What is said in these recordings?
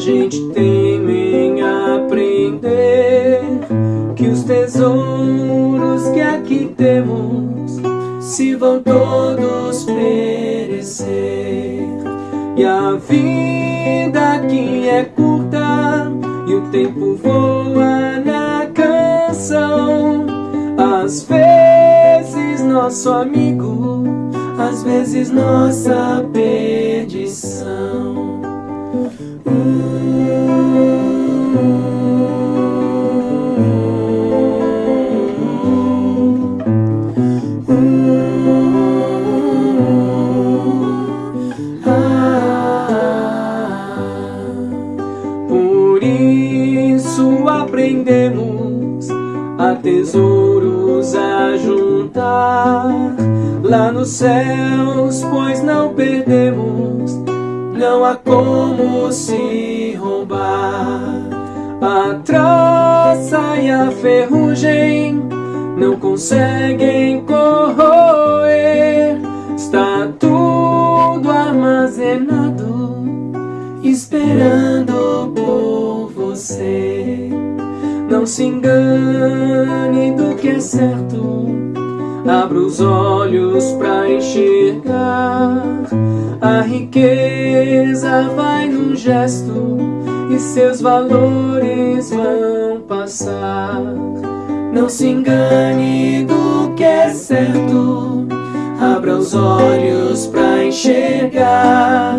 gente teme em aprender que os tesouros que aqui temos se vão todos perecer. E a vida aqui é curta e o tempo voa na canção. Às vezes nosso amigo às vezes nossa perdição. Aprendemos a tesouros a juntar lá nos céus, pois não perdemos, não há como se roubar. A traça e a ferrugem não conseguem corroer, está tudo armazenado, esperando por você. Não se engane do que é certo, abra os olhos para enxergar. A riqueza vai num gesto e seus valores vão passar. Não se engane do que é certo, abra os olhos para enxergar.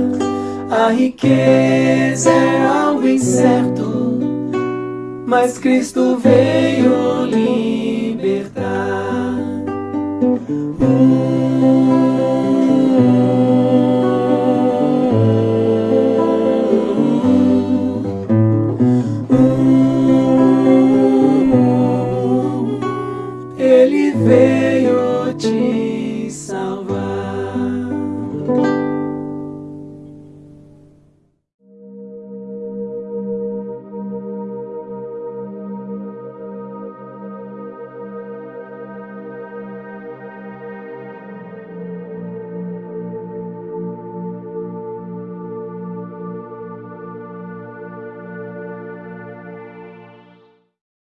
A riqueza é algo incerto, mas Cristo veio libertar.